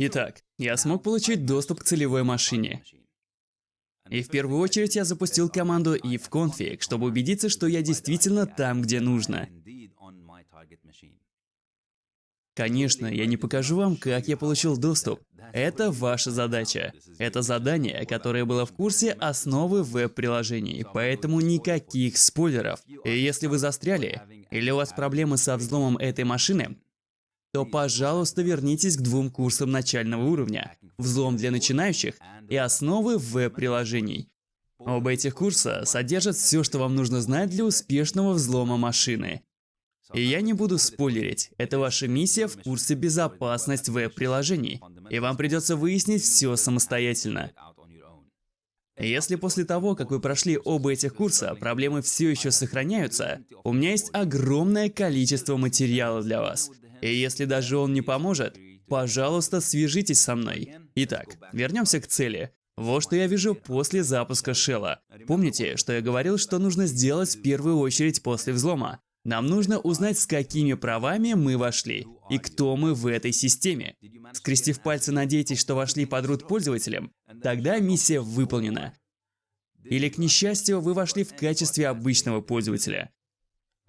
Итак, я смог получить доступ к целевой машине. И в первую очередь я запустил команду ifconfig, чтобы убедиться, что я действительно там, где нужно. Конечно, я не покажу вам, как я получил доступ. Это ваша задача. Это задание, которое было в курсе основы веб-приложений, поэтому никаких спойлеров. И если вы застряли, или у вас проблемы со взломом этой машины, то, пожалуйста, вернитесь к двум курсам начального уровня «Взлом для начинающих» и «Основы веб-приложений». Оба этих курса содержат все, что вам нужно знать для успешного взлома машины. И я не буду спойлерить, это ваша миссия в курсе «Безопасность веб-приложений», и вам придется выяснить все самостоятельно. Если после того, как вы прошли оба этих курса, проблемы все еще сохраняются, у меня есть огромное количество материала для вас. И если даже он не поможет, пожалуйста, свяжитесь со мной. Итак, вернемся к цели. Вот что я вижу после запуска шелла. Помните, что я говорил, что нужно сделать в первую очередь после взлома? Нам нужно узнать, с какими правами мы вошли и кто мы в этой системе. Скрестив пальцы, надейтесь, что вошли под root пользователем, тогда миссия выполнена. Или, к несчастью, вы вошли в качестве обычного пользователя.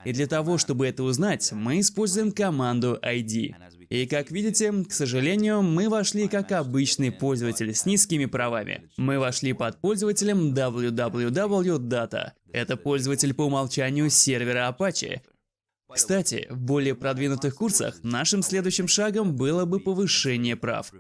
И для того, чтобы это узнать, мы используем команду ID. И как видите, к сожалению, мы вошли как обычный пользователь с низкими правами. Мы вошли под пользователем www.data. Это пользователь по умолчанию сервера Apache. Кстати, в более продвинутых курсах нашим следующим шагом было бы повышение прав.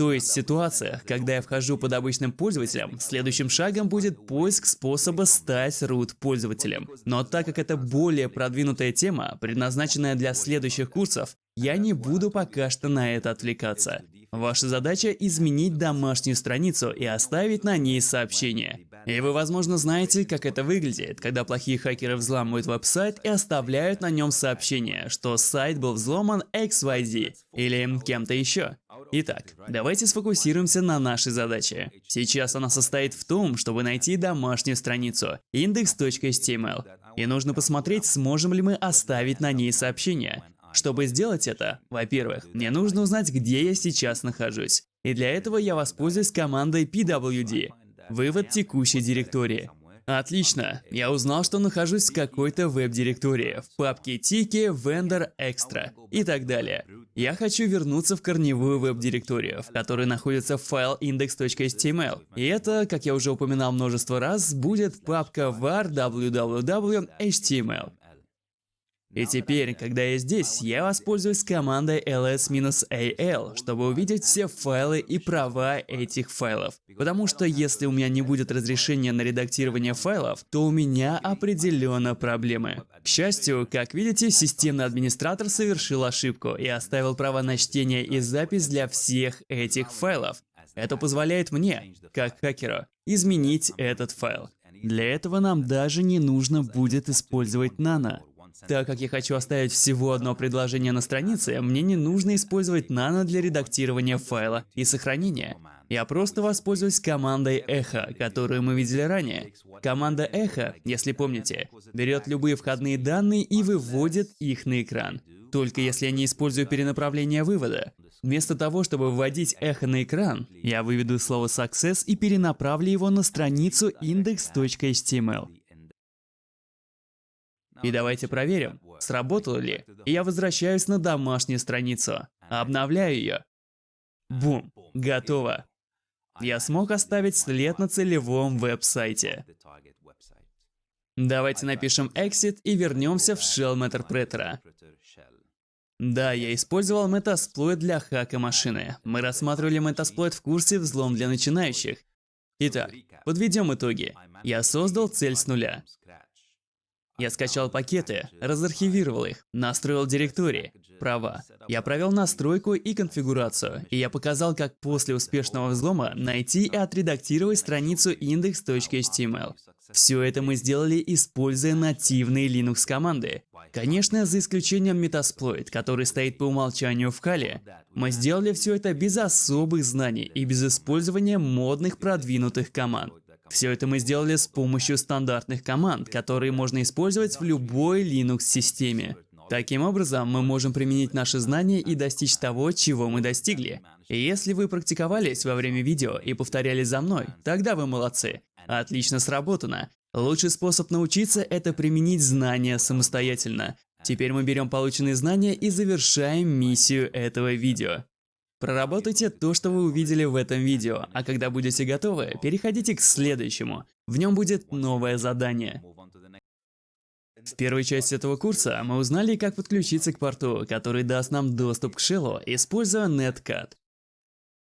То есть в ситуациях, когда я вхожу под обычным пользователем, следующим шагом будет поиск способа стать root пользователем. Но так как это более продвинутая тема, предназначенная для следующих курсов, я не буду пока что на это отвлекаться. Ваша задача изменить домашнюю страницу и оставить на ней сообщение. И вы, возможно, знаете, как это выглядит, когда плохие хакеры взламывают веб-сайт и оставляют на нем сообщение, что сайт был взломан XYZ или кем-то еще. Итак, давайте сфокусируемся на нашей задаче. Сейчас она состоит в том, чтобы найти домашнюю страницу index.html. И нужно посмотреть, сможем ли мы оставить на ней сообщение. Чтобы сделать это, во-первых, мне нужно узнать, где я сейчас нахожусь. И для этого я воспользуюсь командой pwd. Вывод текущей директории. Отлично. Я узнал, что нахожусь в какой-то веб-директории, в папке Tiki, Vendor, Extra и так далее. Я хочу вернуться в корневую веб-директорию, в которой находится файл index.html. И это, как я уже упоминал множество раз, будет папка var www.html. И теперь, когда я здесь, я воспользуюсь командой ls-al, чтобы увидеть все файлы и права этих файлов. Потому что если у меня не будет разрешения на редактирование файлов, то у меня определенно проблемы. К счастью, как видите, системный администратор совершил ошибку и оставил право на чтение и запись для всех этих файлов. Это позволяет мне, как хакеру, изменить этот файл. Для этого нам даже не нужно будет использовать Nano. Так как я хочу оставить всего одно предложение на странице, мне не нужно использовать Nano для редактирования файла и сохранения. Я просто воспользуюсь командой Echo, которую мы видели ранее. Команда Echo, если помните, берет любые входные данные и выводит их на экран. Только если я не использую перенаправление вывода. Вместо того, чтобы вводить эхо на экран, я выведу слово success и перенаправлю его на страницу index.html. И давайте проверим, сработало ли. И я возвращаюсь на домашнюю страницу, обновляю ее. Бум, готово. Я смог оставить след на целевом веб-сайте. Давайте напишем exit и вернемся в shell Interpreter. Да, я использовал Metasploit для хака машины. Мы рассматривали Metasploit в курсе «Взлом для начинающих». Итак, подведем итоги. Я создал цель с нуля. Я скачал пакеты, разархивировал их, настроил директории, права. Я провел настройку и конфигурацию, и я показал, как после успешного взлома найти и отредактировать страницу index.html. Все это мы сделали, используя нативные Linux команды. Конечно, за исключением Metasploit, который стоит по умолчанию в Kali. Мы сделали все это без особых знаний и без использования модных продвинутых команд. Все это мы сделали с помощью стандартных команд, которые можно использовать в любой Linux-системе. Таким образом, мы можем применить наши знания и достичь того, чего мы достигли. Если вы практиковались во время видео и повторяли за мной, тогда вы молодцы. Отлично сработано. Лучший способ научиться – это применить знания самостоятельно. Теперь мы берем полученные знания и завершаем миссию этого видео. Проработайте то, что вы увидели в этом видео, а когда будете готовы, переходите к следующему. В нем будет новое задание. В первой части этого курса мы узнали, как подключиться к порту, который даст нам доступ к шеллу, используя Netcat.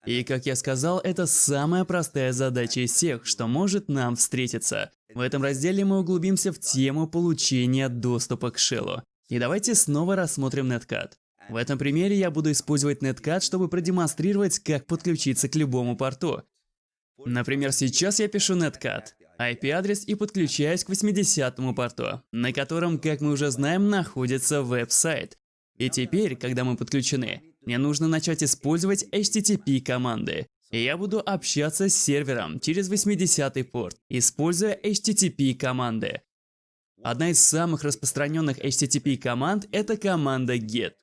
И как я сказал, это самая простая задача из всех, что может нам встретиться. В этом разделе мы углубимся в тему получения доступа к шеллу. И давайте снова рассмотрим Netcat. В этом примере я буду использовать Netcat, чтобы продемонстрировать, как подключиться к любому порту. Например, сейчас я пишу Netcat, IP-адрес и подключаюсь к 80-му порту, на котором, как мы уже знаем, находится веб-сайт. И теперь, когда мы подключены, мне нужно начать использовать HTTP команды. И я буду общаться с сервером через 80-й порт, используя HTTP команды. Одна из самых распространенных HTTP команд – это команда GET.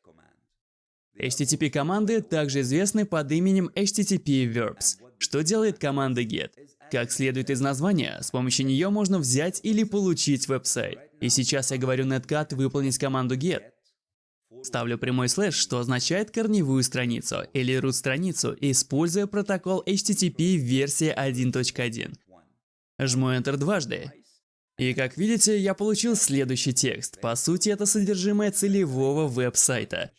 HTTP команды также известны под именем HTTP Verbs. Что делает команда GET? Как следует из названия, с помощью нее можно взять или получить веб-сайт. И сейчас я говорю netcat выполнить команду get. Ставлю прямой слэш, что означает корневую страницу или root страницу, используя протокол HTTP версии 1.1. Жму Enter дважды. И как видите, я получил следующий текст. По сути, это содержимое целевого веб-сайта.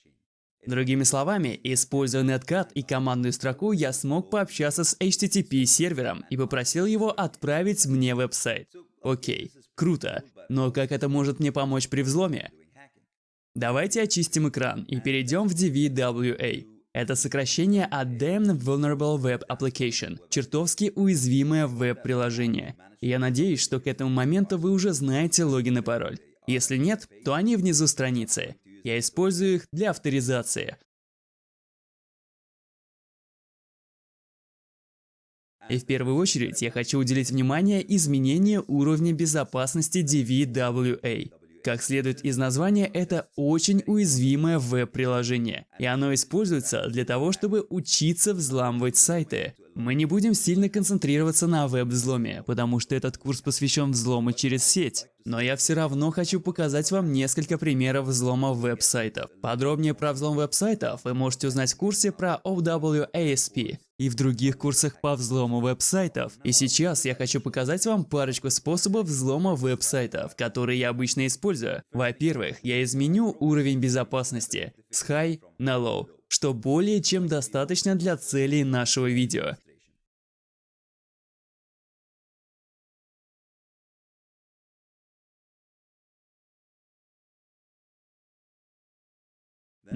Другими словами, используя Netcat и командную строку, я смог пообщаться с HTTP сервером и попросил его отправить мне веб-сайт. Окей, круто, но как это может мне помочь при взломе? Давайте очистим экран и перейдем в DVWA. Это сокращение от Damned Vulnerable Web Application, чертовски уязвимое веб-приложение. Я надеюсь, что к этому моменту вы уже знаете логин и пароль. Если нет, то они внизу страницы. Я использую их для авторизации. И в первую очередь я хочу уделить внимание изменению уровня безопасности DVWA. Как следует из названия, это очень уязвимое веб-приложение, и оно используется для того, чтобы учиться взламывать сайты. Мы не будем сильно концентрироваться на веб-взломе, потому что этот курс посвящен взлому через сеть. Но я все равно хочу показать вам несколько примеров взлома веб-сайтов. Подробнее про взлом веб-сайтов вы можете узнать в курсе про OWASP и в других курсах по взлому веб-сайтов. И сейчас я хочу показать вам парочку способов взлома веб-сайтов, которые я обычно использую. Во-первых, я изменю уровень безопасности с High на Low, что более чем достаточно для целей нашего видео.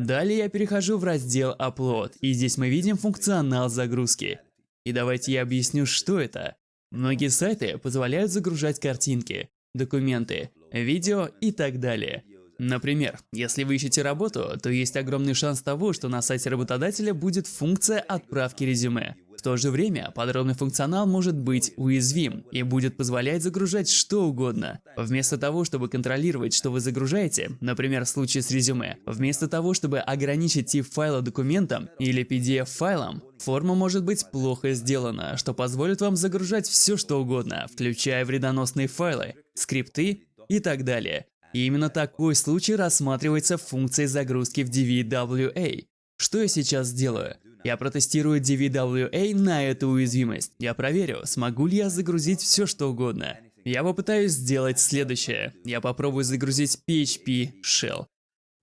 Далее я перехожу в раздел Upload, и здесь мы видим функционал загрузки. И давайте я объясню, что это. Многие сайты позволяют загружать картинки, документы, видео и так далее. Например, если вы ищете работу, то есть огромный шанс того, что на сайте работодателя будет функция отправки резюме. В то же время подробный функционал может быть уязвим и будет позволять загружать что угодно. Вместо того, чтобы контролировать, что вы загружаете, например, в случае с резюме, вместо того, чтобы ограничить тип файла документом или PDF-файлом, форма может быть плохо сделана, что позволит вам загружать все что угодно, включая вредоносные файлы, скрипты и так далее. И именно такой случай рассматривается функцией загрузки в DVWA. Что я сейчас сделаю? Я протестирую DVWA на эту уязвимость. Я проверю, смогу ли я загрузить все что угодно. Я попытаюсь сделать следующее. Я попробую загрузить PHP Shell.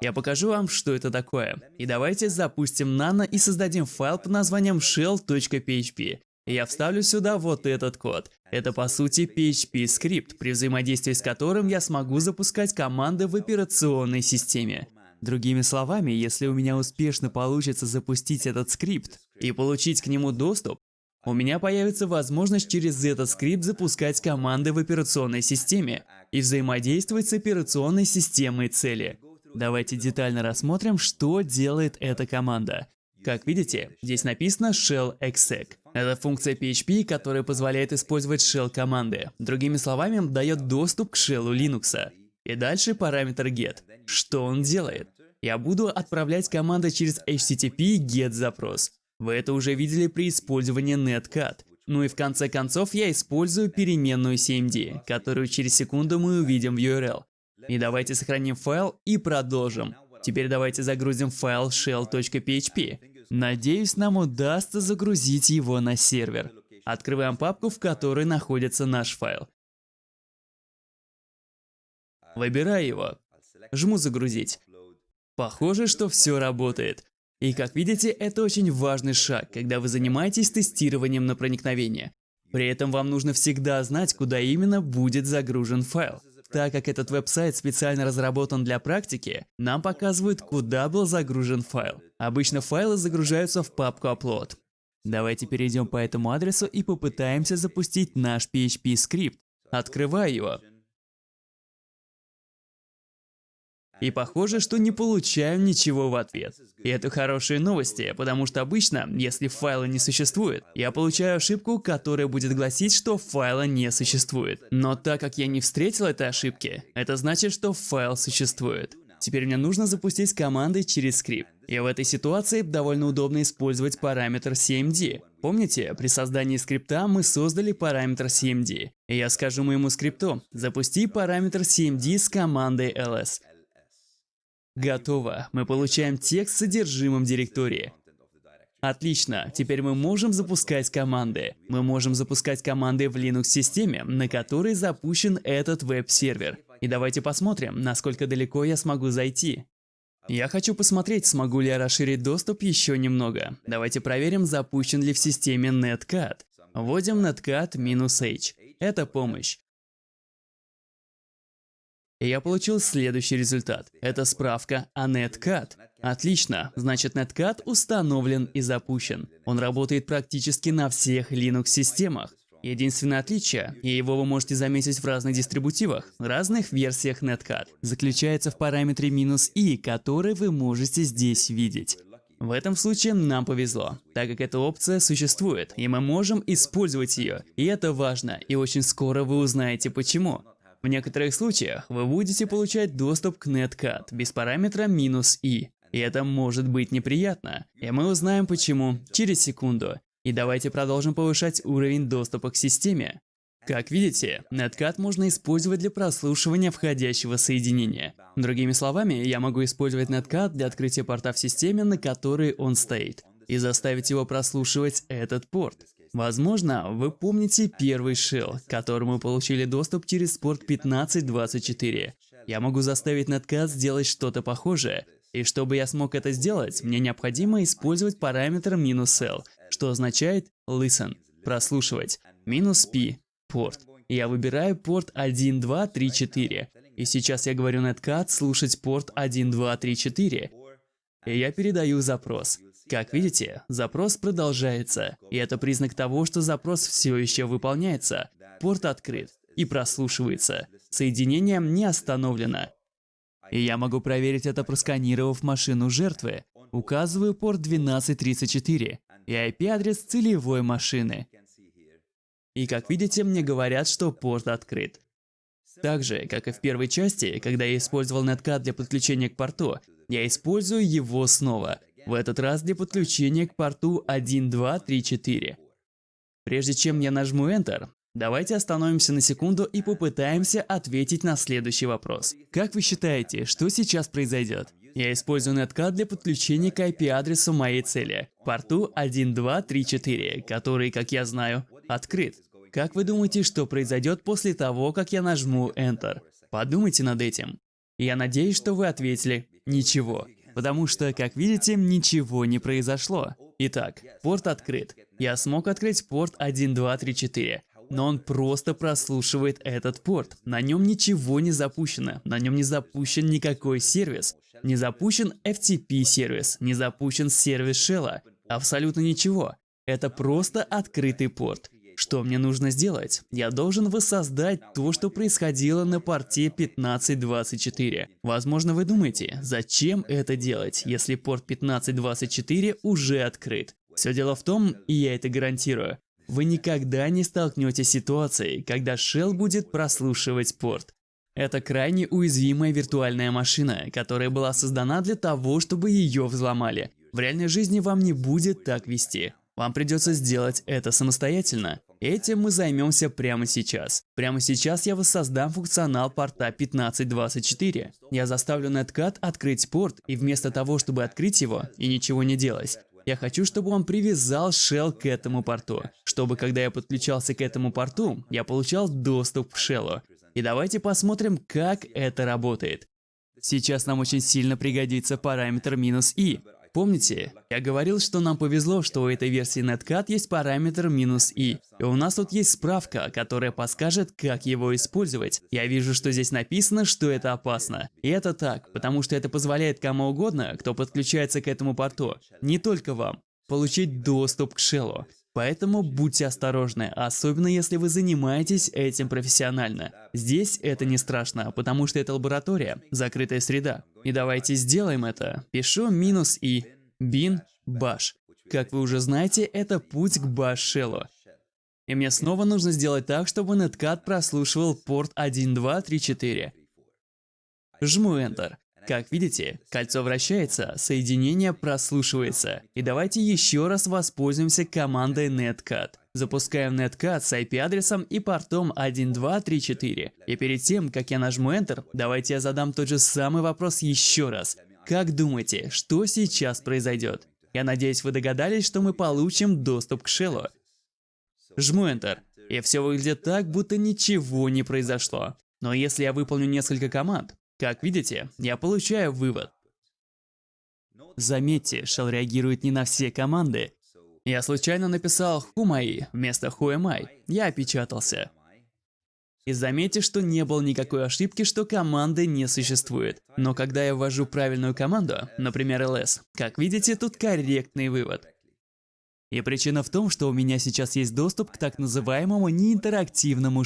Я покажу вам, что это такое. И давайте запустим Nano и создадим файл под названием shell.php. Я вставлю сюда вот этот код. Это по сути PHP скрипт, при взаимодействии с которым я смогу запускать команды в операционной системе. Другими словами, если у меня успешно получится запустить этот скрипт и получить к нему доступ, у меня появится возможность через этот скрипт запускать команды в операционной системе и взаимодействовать с операционной системой цели. Давайте детально рассмотрим, что делает эта команда. Как видите, здесь написано shell exec. Это функция PHP, которая позволяет использовать shell команды. Другими словами, дает доступ к shell Linux. И дальше параметр get. Что он делает? Я буду отправлять команды через HTTP GET запрос. Вы это уже видели при использовании netcat. Ну и в конце концов я использую переменную CMD, которую через секунду мы увидим в URL. И давайте сохраним файл и продолжим. Теперь давайте загрузим файл shell.php. Надеюсь, нам удастся загрузить его на сервер. Открываем папку, в которой находится наш файл. Выбираю его. Жму «Загрузить». Похоже, что все работает. И как видите, это очень важный шаг, когда вы занимаетесь тестированием на проникновение. При этом вам нужно всегда знать, куда именно будет загружен файл. Так как этот веб-сайт специально разработан для практики, нам показывают, куда был загружен файл. Обычно файлы загружаются в папку upload. Давайте перейдем по этому адресу и попытаемся запустить наш PHP-скрипт. Открываю его. И похоже, что не получаю ничего в ответ. И это хорошие новости, потому что обычно, если файла не существует, я получаю ошибку, которая будет гласить, что файла не существует. Но так как я не встретил этой ошибки, это значит, что файл существует. Теперь мне нужно запустить команды через скрипт. И в этой ситуации довольно удобно использовать параметр CMD. Помните, при создании скрипта мы создали параметр CMD. И я скажу моему скрипту, запусти параметр CMD с командой ls. Готово. Мы получаем текст с содержимым директории. Отлично, теперь мы можем запускать команды. Мы можем запускать команды в Linux-системе, на которой запущен этот веб-сервер. И давайте посмотрим, насколько далеко я смогу зайти. Я хочу посмотреть, смогу ли я расширить доступ еще немного. Давайте проверим, запущен ли в системе netcat. Вводим netcat-h. Это помощь. И я получил следующий результат. Это справка о Netcat. Отлично, значит Netcat установлен и запущен. Он работает практически на всех Linux-системах. Единственное отличие, и его вы можете заметить в разных дистрибутивах, разных версиях Netcat, заключается в параметре "-i", который вы можете здесь видеть. В этом случае нам повезло, так как эта опция существует, и мы можем использовать ее. И это важно, и очень скоро вы узнаете почему. В некоторых случаях вы будете получать доступ к netcat без параметра "-i". И это может быть неприятно. И мы узнаем почему через секунду. И давайте продолжим повышать уровень доступа к системе. Как видите, Netcat можно использовать для прослушивания входящего соединения. Другими словами, я могу использовать Netcat для открытия порта в системе, на которой он стоит, и заставить его прослушивать этот порт. Возможно, вы помните первый shell, к которому получили доступ через порт 1524. Я могу заставить Netcat сделать что-то похожее, и чтобы я смог это сделать, мне необходимо использовать параметр "-l", что означает listen, прослушивать, "-p", порт. Я выбираю порт 1234, и сейчас я говорю Netcat слушать порт 1234, и я передаю запрос. Как видите, запрос продолжается, и это признак того, что запрос все еще выполняется. Порт открыт и прослушивается. Соединение не остановлено. И я могу проверить это, просканировав машину жертвы. Указываю порт 1234 и IP-адрес целевой машины. И как видите, мне говорят, что порт открыт. Так же, как и в первой части, когда я использовал Netcat для подключения к порту, я использую его снова. В этот раз для подключения к порту 1234. Прежде чем я нажму Enter, давайте остановимся на секунду и попытаемся ответить на следующий вопрос. Как вы считаете, что сейчас произойдет? Я использую Netcat для подключения к IP-адресу моей цели, порту 1234, который, как я знаю, открыт. Как вы думаете, что произойдет после того, как я нажму Enter? Подумайте над этим. Я надеюсь, что вы ответили «Ничего». Потому что, как видите, ничего не произошло. Итак, порт открыт. Я смог открыть порт 1234. Но он просто прослушивает этот порт. На нем ничего не запущено. На нем не запущен никакой сервис. Не запущен FTP сервис. Не запущен сервис Shell. Абсолютно ничего. Это просто открытый порт. Что мне нужно сделать? Я должен воссоздать то, что происходило на порте 1524. Возможно, вы думаете, зачем это делать, если порт 1524 уже открыт? Все дело в том, и я это гарантирую, вы никогда не столкнетесь с ситуацией, когда Shell будет прослушивать порт. Это крайне уязвимая виртуальная машина, которая была создана для того, чтобы ее взломали. В реальной жизни вам не будет так вести. Вам придется сделать это самостоятельно. Этим мы займемся прямо сейчас. Прямо сейчас я воссоздам функционал порта 1524. Я заставлю Netcat открыть порт, и вместо того, чтобы открыть его и ничего не делать, я хочу, чтобы он привязал shell к этому порту, чтобы когда я подключался к этому порту, я получал доступ к shell. И давайте посмотрим, как это работает. Сейчас нам очень сильно пригодится параметр минус «и». Помните, я говорил, что нам повезло, что у этой версии Netcat есть параметр минус «и». И у нас тут есть справка, которая подскажет, как его использовать. Я вижу, что здесь написано, что это опасно. И это так, потому что это позволяет кому угодно, кто подключается к этому порту, не только вам, получить доступ к шеллу. Поэтому будьте осторожны, особенно если вы занимаетесь этим профессионально. Здесь это не страшно, потому что это лаборатория, закрытая среда. И давайте сделаем это. Пишу минус и bin bash. Как вы уже знаете, это путь к bash И мне снова нужно сделать так, чтобы Netcat прослушивал порт 1, 2, 3, 4. Жму Enter. Как видите, кольцо вращается, соединение прослушивается. И давайте еще раз воспользуемся командой netcat. Запускаем netcat с IP-адресом и портом 1234. И перед тем, как я нажму Enter, давайте я задам тот же самый вопрос еще раз. Как думаете, что сейчас произойдет? Я надеюсь, вы догадались, что мы получим доступ к шеллу. Жму Enter, и все выглядит так, будто ничего не произошло. Но если я выполню несколько команд, как видите, я получаю вывод. Заметьте, Shell реагирует не на все команды. Я случайно написал «Who вместо «Who am I?». Я опечатался. И заметьте, что не было никакой ошибки, что команды не существует. Но когда я ввожу правильную команду, например ls, как видите, тут корректный вывод. И причина в том, что у меня сейчас есть доступ к так называемому неинтерактивному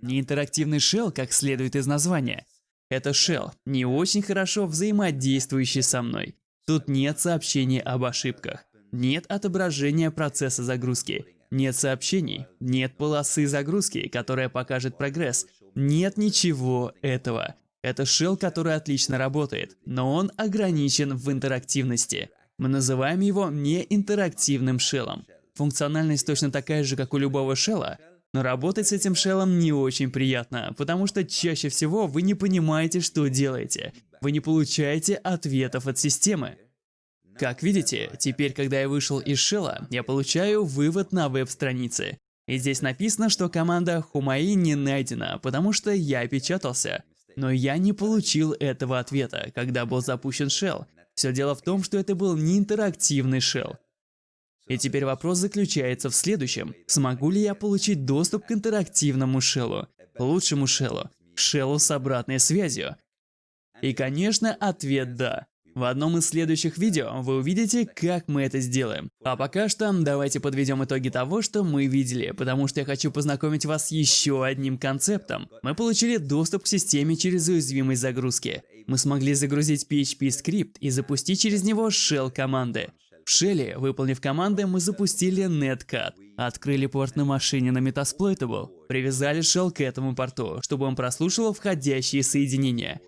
шеллу, Неинтерактивный shell, как следует из названия. Это shell, не очень хорошо взаимодействующий со мной. Тут нет сообщений об ошибках, нет отображения процесса загрузки, нет сообщений, нет полосы загрузки, которая покажет прогресс. Нет ничего этого. Это shell, который отлично работает, но он ограничен в интерактивности. Мы называем его неинтерактивным шеллом. Функциональность точно такая же, как у любого шелла, но работать с этим шеллом не очень приятно, потому что чаще всего вы не понимаете, что делаете. Вы не получаете ответов от системы. Как видите, теперь, когда я вышел из шелла, я получаю вывод на веб-странице. И здесь написано, что команда Хумаи не найдена, потому что я опечатался. Но я не получил этого ответа, когда был запущен shell. Все дело в том, что это был не интерактивный shell. И теперь вопрос заключается в следующем. Смогу ли я получить доступ к интерактивному шеллу, лучшему шеллу, шеллу с обратной связью? И, конечно, ответ «да». В одном из следующих видео вы увидите, как мы это сделаем. А пока что давайте подведем итоги того, что мы видели, потому что я хочу познакомить вас с еще одним концептом. Мы получили доступ к системе через уязвимость загрузки. Мы смогли загрузить PHP скрипт и запустить через него shell команды. В Shell, выполнив команды, мы запустили Netcat, открыли порт на машине на Metasploitable, привязали Shell к этому порту, чтобы он прослушивал входящие соединения.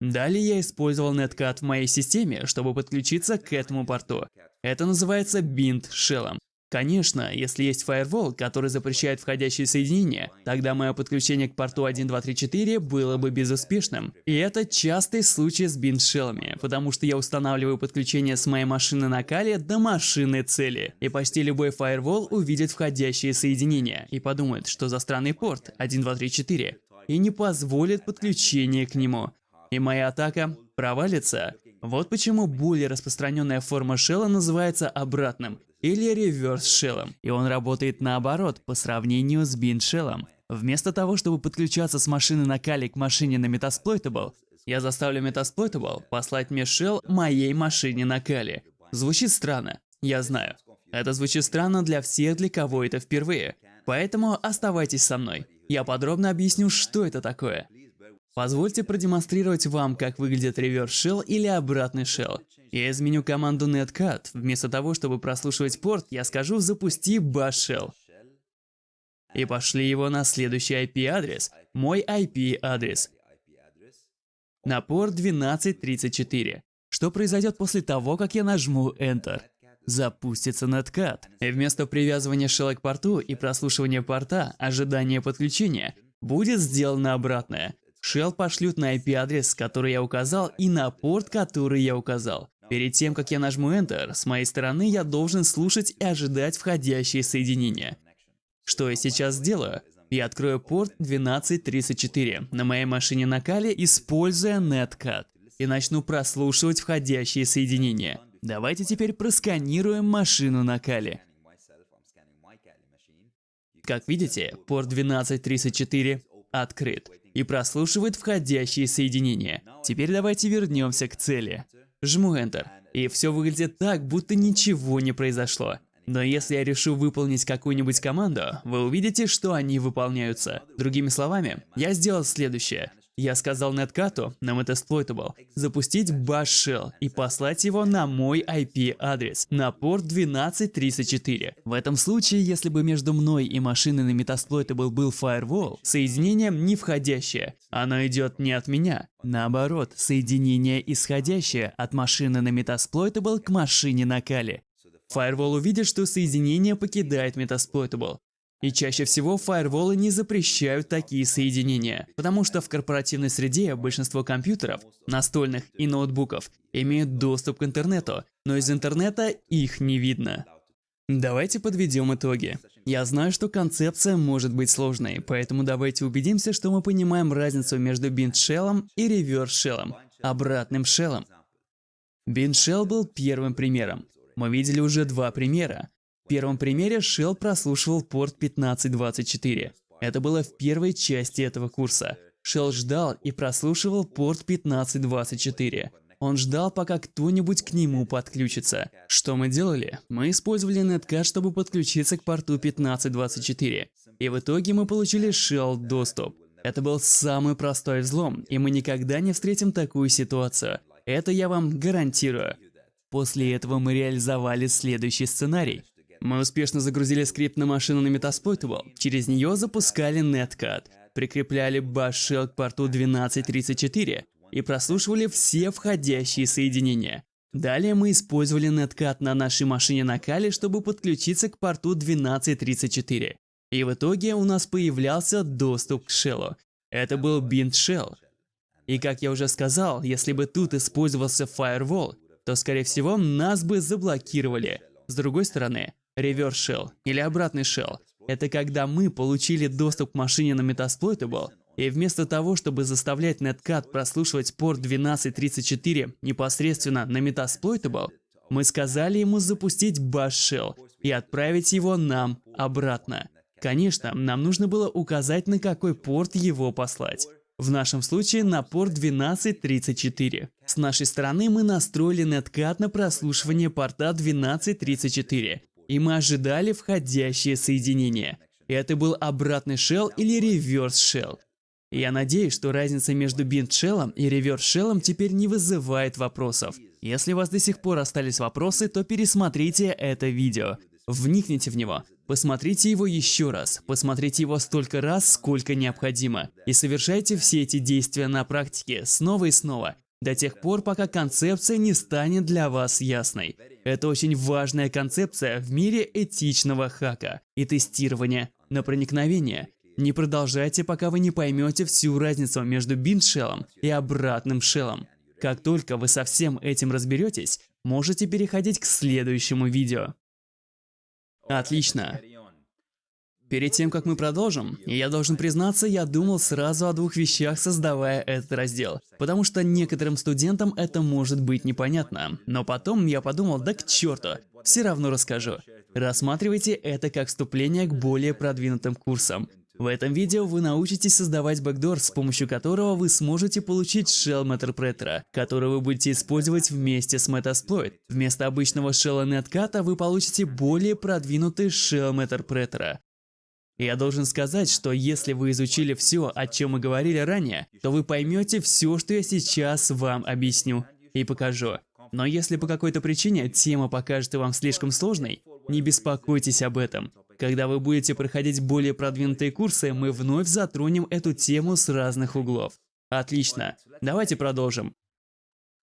Далее я использовал Netcat в моей системе, чтобы подключиться к этому порту. Это называется Bind Shell. Конечно, если есть фаервол, который запрещает входящие соединения, тогда мое подключение к порту 1234 было бы безуспешным. И это частый случай с биншеллами, потому что я устанавливаю подключение с моей машины на Кале до машины цели. И почти любой фаервол увидит входящие соединения и подумает, что за странный порт 1234, и не позволит подключение к нему. И моя атака провалится. Вот почему более распространенная форма шелла называется обратным или реверс-шеллом, и он работает наоборот по сравнению с бин-шеллом. Вместо того, чтобы подключаться с машины на Кали к машине на Metasploitable, я заставлю Metasploitable послать мне shell моей машине на Кали. Звучит странно, я знаю. Это звучит странно для всех, для кого это впервые. Поэтому оставайтесь со мной. Я подробно объясню, что это такое. Позвольте продемонстрировать вам, как выглядит реверс shell или обратный shell. Я изменю команду netcat. Вместо того, чтобы прослушивать порт, я скажу «запусти bash shell». и пошли его на следующий IP-адрес, мой IP-адрес, на порт 1234. Что произойдет после того, как я нажму Enter? Запустится Netcat. И вместо привязывания шелла к порту и прослушивания порта, ожидания подключения, будет сделано обратное. Shell пошлют на IP-адрес, который я указал, и на порт, который я указал. Перед тем, как я нажму Enter, с моей стороны я должен слушать и ожидать входящие соединения. Что я сейчас сделаю? Я открою порт 1234 на моей машине на Кале, используя Netcat, и начну прослушивать входящие соединения. Давайте теперь просканируем машину на Кале. Как видите, порт 1234 открыт и прослушивает входящие соединения. Теперь давайте вернемся к цели. Жму Enter, и все выглядит так, будто ничего не произошло. Но если я решу выполнить какую-нибудь команду, вы увидите, что они выполняются. Другими словами, я сделал следующее. Я сказал Netcat на Metasploitable запустить bash shell и послать его на мой IP-адрес, на порт 1234. В этом случае, если бы между мной и машиной на Metasploitable был firewall, соединение не входящее, оно идет не от меня. Наоборот, соединение исходящее от машины на Metasploitable к машине на Kali. Firewall увидит, что соединение покидает Metasploitable. И чаще всего фаерволы не запрещают такие соединения, потому что в корпоративной среде большинство компьютеров, настольных и ноутбуков имеют доступ к интернету, но из интернета их не видно. Давайте подведем итоги. Я знаю, что концепция может быть сложной, поэтому давайте убедимся, что мы понимаем разницу между бинд-шеллом и реверс-шеллом, обратным шеллом. Бинд-шелл был первым примером. Мы видели уже два примера. Первом примере Shell прослушивал порт 1524. Это было в первой части этого курса. Shell ждал и прослушивал порт 1524. Он ждал, пока кто-нибудь к нему подключится. Что мы делали? Мы использовали Netcat, чтобы подключиться к порту 1524. И в итоге мы получили Shell доступ. Это был самый простой взлом, и мы никогда не встретим такую ситуацию. Это я вам гарантирую. После этого мы реализовали следующий сценарий. Мы успешно загрузили скрипт на машину на Metasploitable. Через нее запускали Netcat, прикрепляли shell к порту 1234 и прослушивали все входящие соединения. Далее мы использовали Netcat на нашей машине на Kali, чтобы подключиться к порту 1234. И в итоге у нас появлялся доступ к шеллу. Это был bind shell. И как я уже сказал, если бы тут использовался firewall, то скорее всего нас бы заблокировали. С другой стороны, Reverse Shell или обратный Shell – это когда мы получили доступ к машине на Metasploitable, и вместо того, чтобы заставлять Netcat прослушивать порт 1234 непосредственно на Metasploitable, мы сказали ему запустить Bash Shell и отправить его нам обратно. Конечно, нам нужно было указать, на какой порт его послать. В нашем случае на порт 1234. С нашей стороны мы настроили Netcat на прослушивание порта 1234 и мы ожидали входящее соединение. Это был обратный shell или реверс shell. Я надеюсь, что разница между shell и реверс shell теперь не вызывает вопросов. Если у вас до сих пор остались вопросы, то пересмотрите это видео. Вникните в него, посмотрите его еще раз, посмотрите его столько раз, сколько необходимо, и совершайте все эти действия на практике снова и снова, до тех пор, пока концепция не станет для вас ясной. Это очень важная концепция в мире этичного хака и тестирования на проникновение. Не продолжайте, пока вы не поймете всю разницу между бинд-шеллом и обратным шеллом. Как только вы со всем этим разберетесь, можете переходить к следующему видео. Отлично. Перед тем, как мы продолжим, я должен признаться, я думал сразу о двух вещах, создавая этот раздел. Потому что некоторым студентам это может быть непонятно. Но потом я подумал, да к черту, все равно расскажу. Рассматривайте это как вступление к более продвинутым курсам. В этом видео вы научитесь создавать бэкдор, с помощью которого вы сможете получить Shell Interpreter, который вы будете использовать вместе с Metasploit. Вместо обычного Shell Netcat вы получите более продвинутый Shell Interpreter. Я должен сказать, что если вы изучили все, о чем мы говорили ранее, то вы поймете все, что я сейчас вам объясню и покажу. Но если по какой-то причине тема покажется вам слишком сложной, не беспокойтесь об этом. Когда вы будете проходить более продвинутые курсы, мы вновь затронем эту тему с разных углов. Отлично. Давайте продолжим.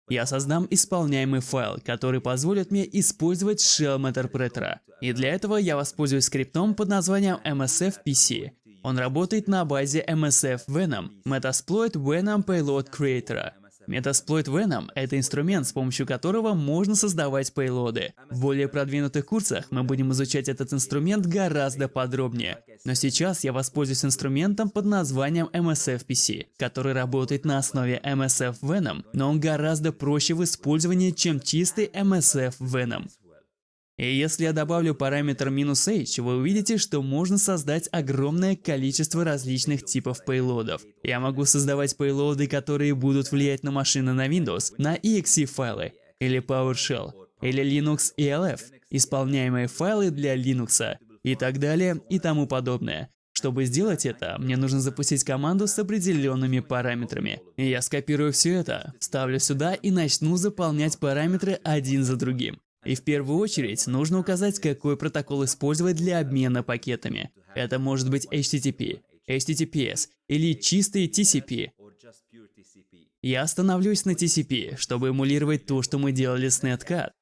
Я создам исполняемый файл, который позволит мне использовать Shell Interpreter. И для этого я воспользуюсь скриптом под названием MSF-PC. Он работает на базе MSF Venom, Metasploit Venom Payload Creator. Metasploit Venom — это инструмент, с помощью которого можно создавать пейлоды. В более продвинутых курсах мы будем изучать этот инструмент гораздо подробнее. Но сейчас я воспользуюсь инструментом под названием MSF-PC, который работает на основе MSF Venom, но он гораздо проще в использовании, чем чистый MSF Venom. И если я добавлю параметр "-h", вы увидите, что можно создать огромное количество различных типов пейлодов. Я могу создавать пейлоды, которые будут влиять на машины на Windows, на exe файлы, или PowerShell, или Linux ELF, исполняемые файлы для Linux, и так далее, и тому подобное. Чтобы сделать это, мне нужно запустить команду с определенными параметрами. Я скопирую все это, вставлю сюда и начну заполнять параметры один за другим. И в первую очередь нужно указать, какой протокол использовать для обмена пакетами. Это может быть HTTP, HTTPS или чистый TCP. Я остановлюсь на TCP, чтобы эмулировать то, что мы делали с Netcat.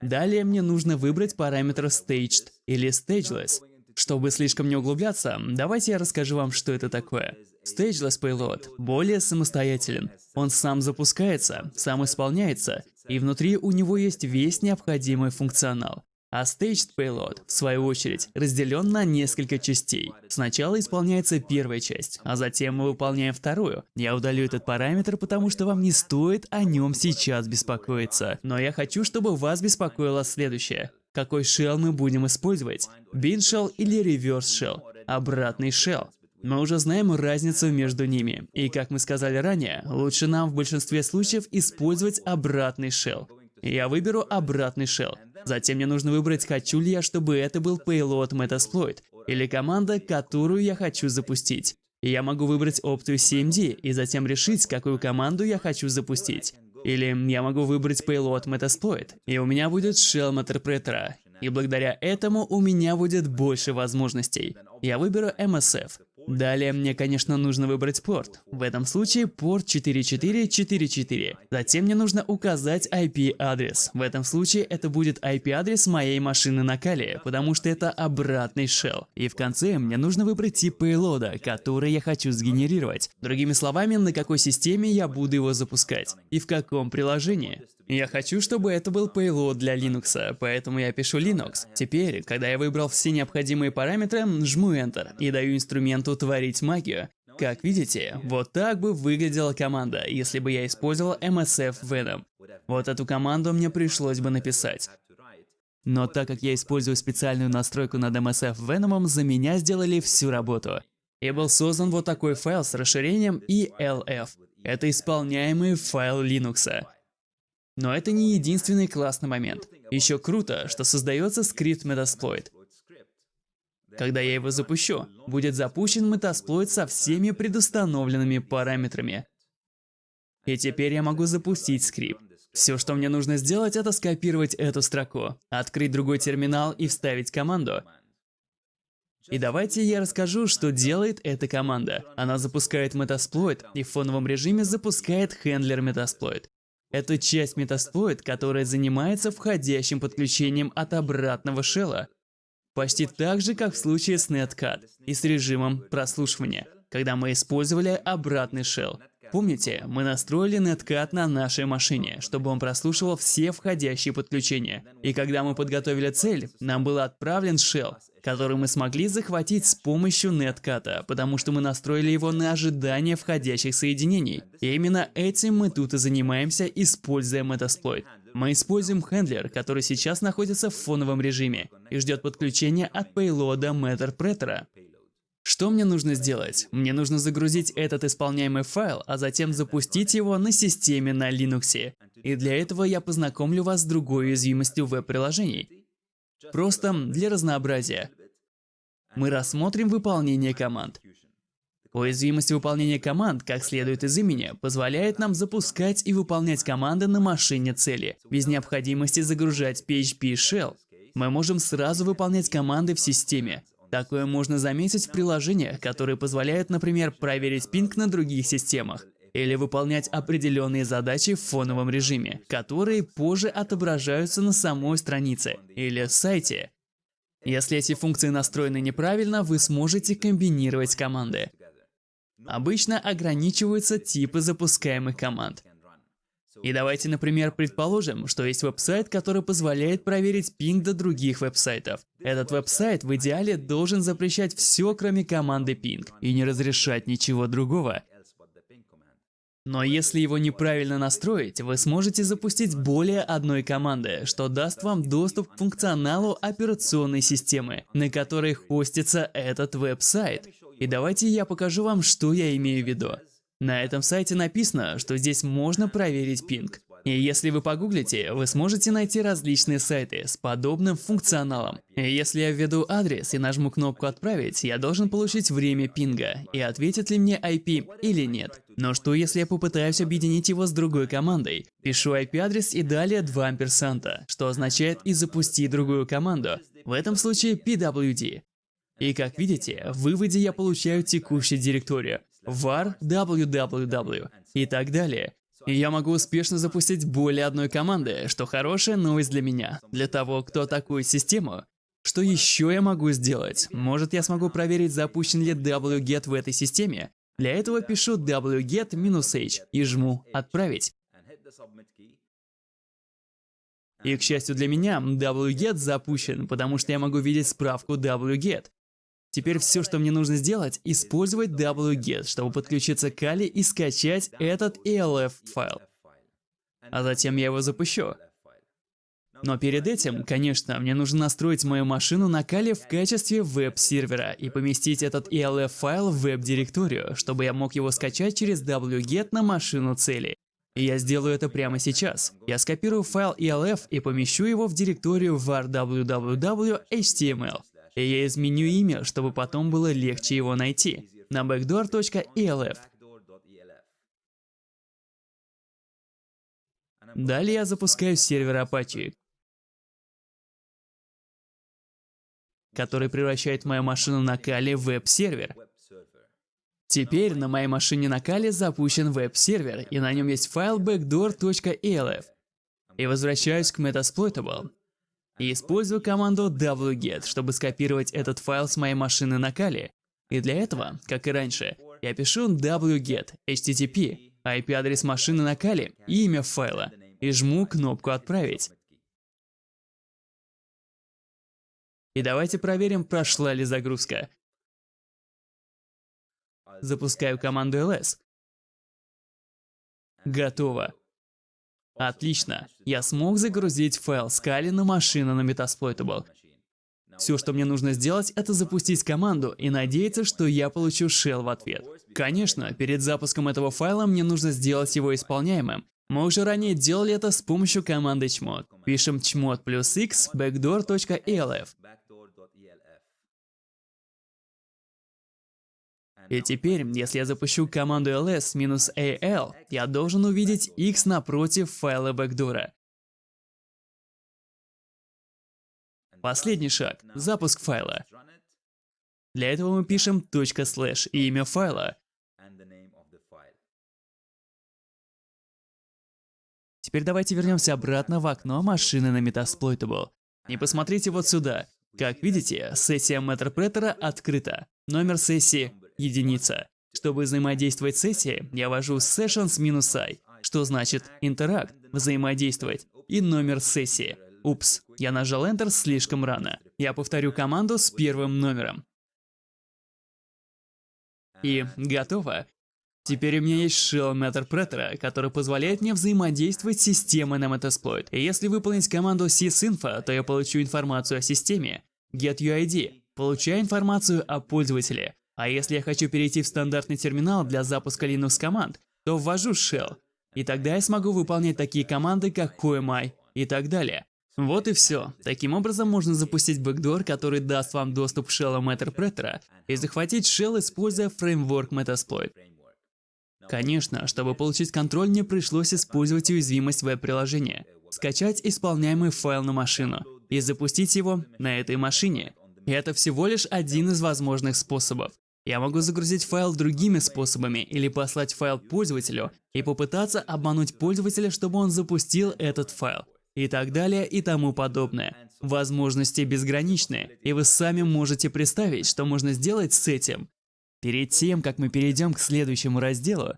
Далее мне нужно выбрать параметр Staged или Stageless. Чтобы слишком не углубляться, давайте я расскажу вам, что это такое. Stageless Payload более самостоятелен. Он сам запускается, сам исполняется и внутри у него есть весь необходимый функционал. А Staged Payload, в свою очередь, разделен на несколько частей. Сначала исполняется первая часть, а затем мы выполняем вторую. Я удалю этот параметр, потому что вам не стоит о нем сейчас беспокоиться. Но я хочу, чтобы вас беспокоило следующее. Какой shell мы будем использовать? Bin shell или reverse shell? Обратный shell. Мы уже знаем разницу между ними, и как мы сказали ранее, лучше нам в большинстве случаев использовать обратный shell. Я выберу обратный shell. Затем мне нужно выбрать, хочу ли я, чтобы это был payload Metasploit, или команда, которую я хочу запустить. Я могу выбрать опцию CMD и затем решить, какую команду я хочу запустить. Или я могу выбрать payload Metasploit, и у меня будет shell Interpreter. И благодаря этому у меня будет больше возможностей. Я выберу MSF. Далее мне, конечно, нужно выбрать порт. В этом случае порт 4444. Затем мне нужно указать IP-адрес. В этом случае это будет IP-адрес моей машины на Кали, потому что это обратный shell. И в конце мне нужно выбрать тип пейлода, который я хочу сгенерировать. Другими словами, на какой системе я буду его запускать и в каком приложении. Я хочу, чтобы это был payload для Linux, поэтому я пишу Linux. Теперь, когда я выбрал все необходимые параметры, жму Enter и даю инструменту творить магию. Как видите, вот так бы выглядела команда, если бы я использовал MSF Venom. Вот эту команду мне пришлось бы написать. Но так как я использую специальную настройку над MSF Venom, за меня сделали всю работу. И был создан вот такой файл с расширением ELF. Это исполняемый файл Linux. Но это не единственный классный момент. Еще круто, что создается скрипт Metasploit. Когда я его запущу, будет запущен Metasploit со всеми предустановленными параметрами. И теперь я могу запустить скрипт. Все, что мне нужно сделать, это скопировать эту строку, открыть другой терминал и вставить команду. И давайте я расскажу, что делает эта команда. Она запускает Metasploit и в фоновом режиме запускает хендлер Metasploit. Это часть Metasploit, которая занимается входящим подключением от обратного шелла. Почти так же, как в случае с Netcat и с режимом прослушивания, когда мы использовали обратный shell. Помните, мы настроили Netcat на нашей машине, чтобы он прослушивал все входящие подключения. И когда мы подготовили цель, нам был отправлен shell, который мы смогли захватить с помощью Netcat, потому что мы настроили его на ожидание входящих соединений. И именно этим мы тут и занимаемся, используя Metasploit. Мы используем хендлер, который сейчас находится в фоновом режиме и ждет подключения от пейлода Matterpreter. Что мне нужно сделать? Мне нужно загрузить этот исполняемый файл, а затем запустить его на системе на Linux. И для этого я познакомлю вас с другой уязвимостью веб-приложений. Просто для разнообразия. Мы рассмотрим выполнение команд. Уязвимость выполнения команд, как следует из имени, позволяет нам запускать и выполнять команды на машине цели, без необходимости загружать PHP Shell. Мы можем сразу выполнять команды в системе, Такое можно заметить в приложениях, которые позволяют, например, проверить пинг на других системах или выполнять определенные задачи в фоновом режиме, которые позже отображаются на самой странице или сайте. Если эти функции настроены неправильно, вы сможете комбинировать команды. Обычно ограничиваются типы запускаемых команд. И давайте, например, предположим, что есть веб-сайт, который позволяет проверить пинг до других веб-сайтов. Этот веб-сайт в идеале должен запрещать все, кроме команды ping, и не разрешать ничего другого. Но если его неправильно настроить, вы сможете запустить более одной команды, что даст вам доступ к функционалу операционной системы, на которой хостится этот веб-сайт. И давайте я покажу вам, что я имею в виду. На этом сайте написано, что здесь можно проверить пинг. И если вы погуглите, вы сможете найти различные сайты с подобным функционалом. И если я введу адрес и нажму кнопку «Отправить», я должен получить время пинга и ответит ли мне IP или нет. Но что если я попытаюсь объединить его с другой командой? Пишу IP-адрес и далее 2 амперсанта, что означает и запустить другую команду. В этом случае PWD. И как видите, в выводе я получаю текущую директорию var www и так далее. И я могу успешно запустить более одной команды, что хорошая новость для меня. Для того, кто атакует систему, что еще я могу сделать? Может я смогу проверить, запущен ли wget в этой системе? Для этого пишу wget-h и жму «Отправить». И, к счастью для меня, wget запущен, потому что я могу видеть справку wget. Теперь все, что мне нужно сделать, использовать wget, чтобы подключиться к Kali и скачать этот ELF файл. А затем я его запущу. Но перед этим, конечно, мне нужно настроить мою машину на Kali в качестве веб-сервера и поместить этот ELF файл в веб-директорию, чтобы я мог его скачать через wget на машину цели. И я сделаю это прямо сейчас. Я скопирую файл ELF и помещу его в директорию var. И я изменю имя, чтобы потом было легче его найти. На backdoor.elf. Далее я запускаю сервер Apache, который превращает мою машину на Kali в веб-сервер. Теперь на моей машине на Kali запущен веб-сервер, и на нем есть файл backdoor.elf. И возвращаюсь к Metasploitable и использую команду wget, чтобы скопировать этот файл с моей машины на Kali. И для этого, как и раньше, я пишу wget http, IP-адрес машины на Kali и имя файла, и жму кнопку «Отправить». И давайте проверим, прошла ли загрузка. Запускаю команду ls. Готово. Отлично. Я смог загрузить файл Scala на машину на Metasploitable. Все, что мне нужно сделать, это запустить команду и надеяться, что я получу shell в ответ. Конечно, перед запуском этого файла мне нужно сделать его исполняемым. Мы уже ранее делали это с помощью команды chmod. Пишем chmod плюс x backdoor.elf. И теперь, если я запущу команду ls-al, я должен увидеть x напротив файла бэкдора. Последний шаг – запуск файла. Для этого мы пишем .slash и имя файла. Теперь давайте вернемся обратно в окно машины на Metasploitable. И посмотрите вот сюда. Как видите, сессия MetterPreter открыта. Номер сессии единица. Чтобы взаимодействовать с сессией, я ввожу sessions-i, что значит интеракт, взаимодействовать, и номер сессии. Упс, я нажал Enter слишком рано. Я повторю команду с первым номером. И готово. Теперь у меня есть shell Metterpreter, который позволяет мне взаимодействовать с системой на Metasploit. И если выполнить команду sysinfo, то я получу информацию о системе. GetUID. Получаю информацию о пользователе. А если я хочу перейти в стандартный терминал для запуска Linux команд, то ввожу shell. И тогда я смогу выполнять такие команды, как QMI и так далее. Вот и все. Таким образом можно запустить бэкдор, который даст вам доступ к shell Metterpreter и захватить shell, используя фреймворк Metasploit. Конечно, чтобы получить контроль, мне пришлось использовать уязвимость веб-приложения, скачать исполняемый файл на машину и запустить его на этой машине. И это всего лишь один из возможных способов. Я могу загрузить файл другими способами или послать файл пользователю и попытаться обмануть пользователя, чтобы он запустил этот файл. И так далее и тому подобное. Возможности безграничны, и вы сами можете представить, что можно сделать с этим. Перед тем, как мы перейдем к следующему разделу,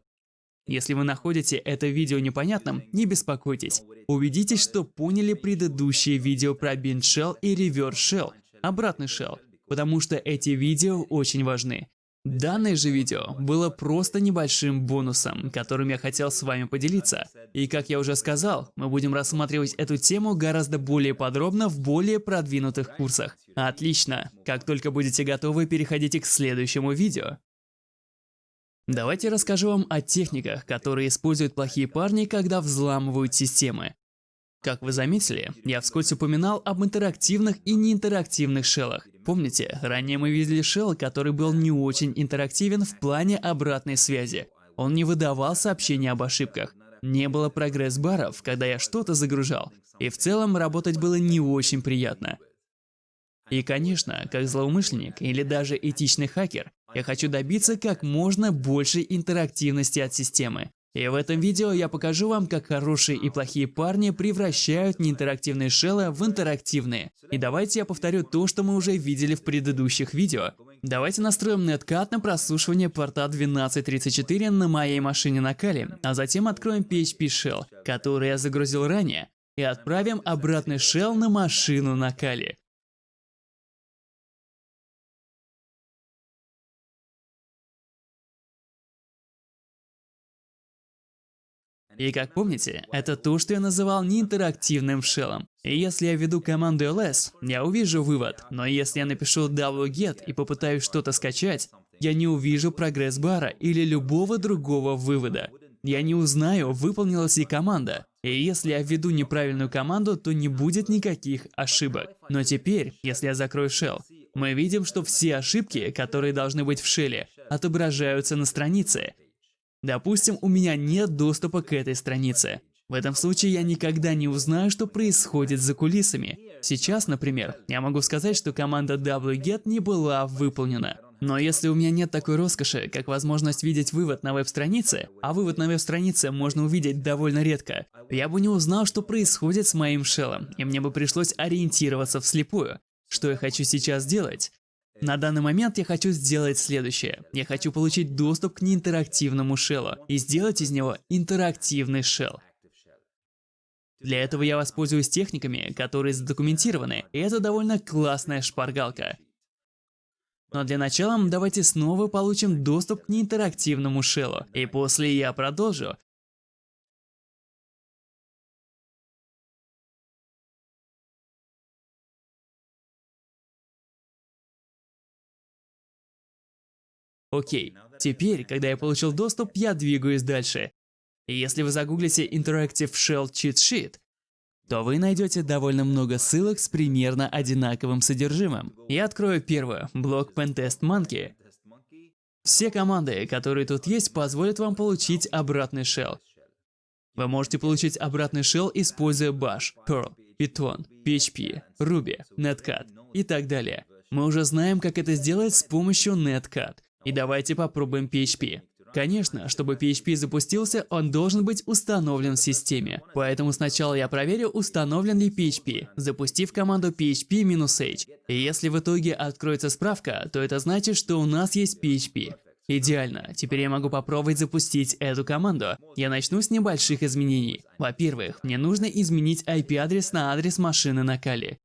если вы находите это видео непонятным, не беспокойтесь. Убедитесь, что поняли предыдущие видео про bind shell и reverse shell, обратный shell, потому что эти видео очень важны. Данное же видео было просто небольшим бонусом, которым я хотел с вами поделиться. И как я уже сказал, мы будем рассматривать эту тему гораздо более подробно в более продвинутых курсах. Отлично! Как только будете готовы, переходите к следующему видео. Давайте расскажу вам о техниках, которые используют плохие парни, когда взламывают системы. Как вы заметили, я вскользь упоминал об интерактивных и неинтерактивных шеллах. Помните, ранее мы видели шелл, который был не очень интерактивен в плане обратной связи. Он не выдавал сообщения об ошибках. Не было прогресс-баров, когда я что-то загружал. И в целом работать было не очень приятно. И конечно, как злоумышленник или даже этичный хакер, я хочу добиться как можно большей интерактивности от системы. И в этом видео я покажу вам, как хорошие и плохие парни превращают неинтерактивные шеллы в интерактивные. И давайте я повторю то, что мы уже видели в предыдущих видео. Давайте настроим Netcat на прослушивание порта 1234 на моей машине на Кали, а затем откроем PHP Shell, который я загрузил ранее, и отправим обратный shell на машину на Кали. И как помните, это то, что я называл неинтерактивным шеллом. И если я введу команду ls, я увижу вывод, но если я напишу wget и попытаюсь что-то скачать, я не увижу прогресс-бара или любого другого вывода. Я не узнаю, выполнилась ли команда. И если я введу неправильную команду, то не будет никаких ошибок. Но теперь, если я закрою shell, мы видим, что все ошибки, которые должны быть в шелле, отображаются на странице. Допустим, у меня нет доступа к этой странице. В этом случае я никогда не узнаю, что происходит за кулисами. Сейчас, например, я могу сказать, что команда wget не была выполнена. Но если у меня нет такой роскоши, как возможность видеть вывод на веб-странице, а вывод на веб-странице можно увидеть довольно редко, я бы не узнал, что происходит с моим шеллом, и мне бы пришлось ориентироваться вслепую. Что я хочу сейчас сделать? На данный момент я хочу сделать следующее. Я хочу получить доступ к неинтерактивному шеллу и сделать из него интерактивный шелл. Для этого я воспользуюсь техниками, которые задокументированы, и это довольно классная шпаргалка. Но для начала давайте снова получим доступ к неинтерактивному шеллу, и после я продолжу. Окей, теперь, когда я получил доступ, я двигаюсь дальше. Если вы загуглите Interactive Shell Cheat Sheet, то вы найдете довольно много ссылок с примерно одинаковым содержимым. Я открою первую, блок Pentest Monkey. Все команды, которые тут есть, позволят вам получить обратный shell. Вы можете получить обратный shell, используя Bash, Perl, Python, PHP, Ruby, Netcat и так далее. Мы уже знаем, как это сделать с помощью Netcat. И давайте попробуем PHP. Конечно, чтобы PHP запустился, он должен быть установлен в системе. Поэтому сначала я проверю, установлен ли PHP, запустив команду php-h. Если в итоге откроется справка, то это значит, что у нас есть PHP. Идеально. Теперь я могу попробовать запустить эту команду. Я начну с небольших изменений. Во-первых, мне нужно изменить IP-адрес на адрес машины на Кали.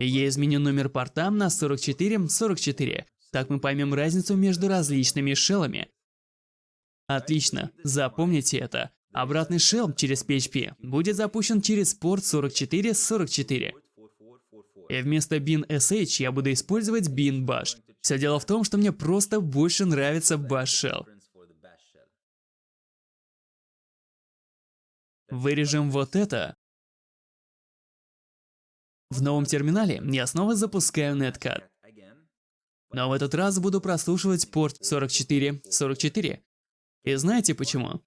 Я изменю номер порта на 4444. Так мы поймем разницу между различными шеллами. Отлично, запомните это. Обратный шелл через PHP будет запущен через порт 4444. И вместо bin sh я буду использовать bin bash. Все дело в том, что мне просто больше нравится bash shell. Вырежем вот это. В новом терминале я снова запускаю Netcat. Но в этот раз буду прослушивать порт 4444. И знаете почему?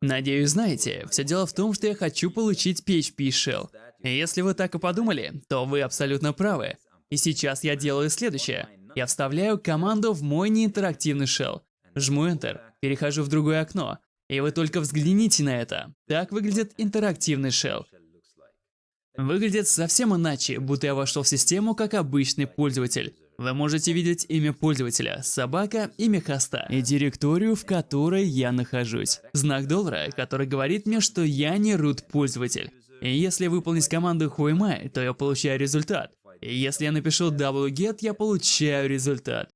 Надеюсь, знаете, все дело в том, что я хочу получить PHP Shell. Если вы так и подумали, то вы абсолютно правы. И сейчас я делаю следующее. Я вставляю команду в мой неинтерактивный shell. Жму Enter, перехожу в другое окно. И вы только взгляните на это. Так выглядит интерактивный shell. Выглядит совсем иначе, будто я вошел в систему как обычный пользователь. Вы можете видеть имя пользователя, собака, имя хоста и директорию, в которой я нахожусь. Знак доллара, который говорит мне, что я не root пользователь. И если выполнить команду whoami, то я получаю результат. И если я напишу wget, я получаю результат.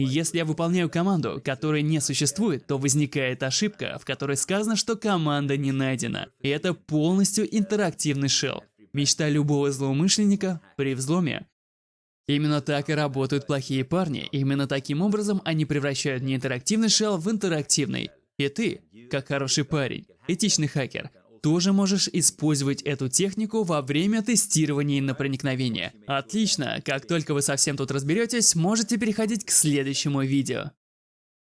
Если я выполняю команду, которая не существует, то возникает ошибка, в которой сказано, что команда не найдена. И это полностью интерактивный shell. Мечта любого злоумышленника при взломе. Именно так и работают плохие парни. Именно таким образом они превращают неинтерактивный shell в интерактивный. И ты, как хороший парень, этичный хакер, тоже можешь использовать эту технику во время тестирования на проникновение. Отлично, как только вы совсем тут разберетесь, можете переходить к следующему видео.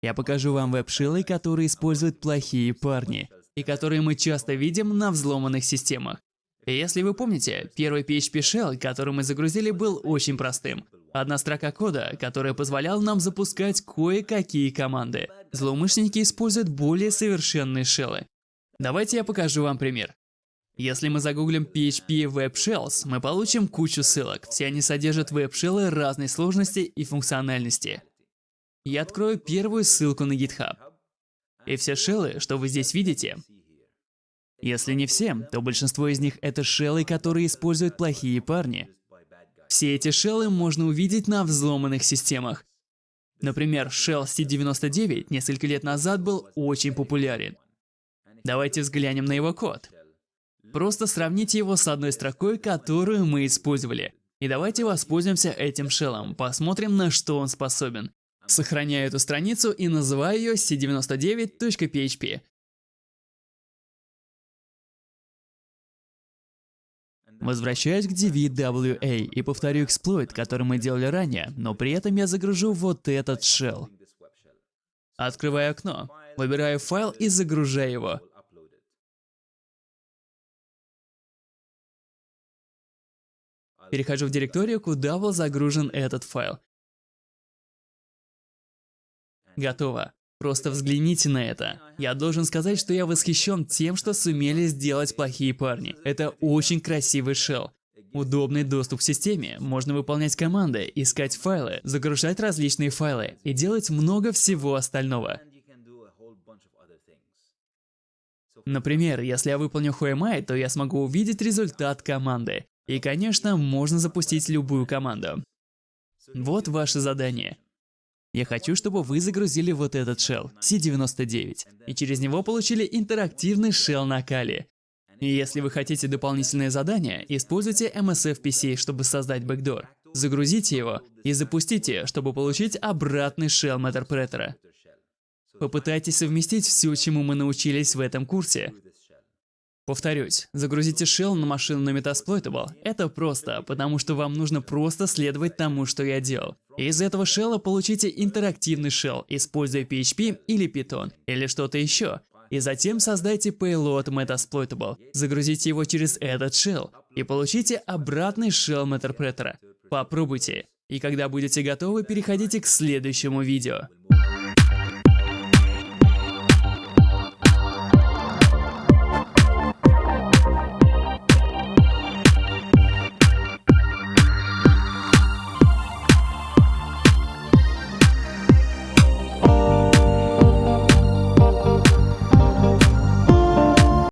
Я покажу вам веб-шиллы, которые используют плохие парни, и которые мы часто видим на взломанных системах. Если вы помните, первый PHP Shell, который мы загрузили, был очень простым. Одна строка кода, которая позволяла нам запускать кое-какие команды. Злоумышленники используют более совершенные шеллы. Давайте я покажу вам пример. Если мы загуглим PHP Web Shells, мы получим кучу ссылок. Все они содержат веб-шеллы разной сложности и функциональности. Я открою первую ссылку на GitHub. И все шеллы, что вы здесь видите, если не все, то большинство из них это шеллы, которые используют плохие парни. Все эти шеллы можно увидеть на взломанных системах. Например, Shell C99 несколько лет назад был очень популярен. Давайте взглянем на его код. Просто сравните его с одной строкой, которую мы использовали. И давайте воспользуемся этим шеллом, посмотрим, на что он способен. Сохраняю эту страницу и называю ее c99.php. Возвращаюсь к DVWA и повторю эксплойт, который мы делали ранее, но при этом я загружу вот этот shell. Открываю окно, выбираю файл и загружаю его. Перехожу в директорию, куда был загружен этот файл. Готово. Просто взгляните на это. Я должен сказать, что я восхищен тем, что сумели сделать плохие парни. Это очень красивый шелл. Удобный доступ к системе, можно выполнять команды, искать файлы, загружать различные файлы и делать много всего остального. Например, если я выполню Whoami, то я смогу увидеть результат команды. И, конечно, можно запустить любую команду. Вот ваше задание. Я хочу, чтобы вы загрузили вот этот shell, C99, и через него получили интерактивный shell на Kali. И если вы хотите дополнительное задание, используйте MSFPC, чтобы создать бэкдор. Загрузите его и запустите, чтобы получить обратный shell Matterpreter. Попытайтесь совместить все, чему мы научились в этом курсе, Повторюсь, загрузите shell на машину на Metasploitable. Это просто, потому что вам нужно просто следовать тому, что я делал. Из этого шелла получите интерактивный shell, используя PHP или Python, или что-то еще. И затем создайте payload Metasploitable, загрузите его через этот shell и получите обратный shell Meterpreter. Попробуйте. И когда будете готовы, переходите к следующему видео.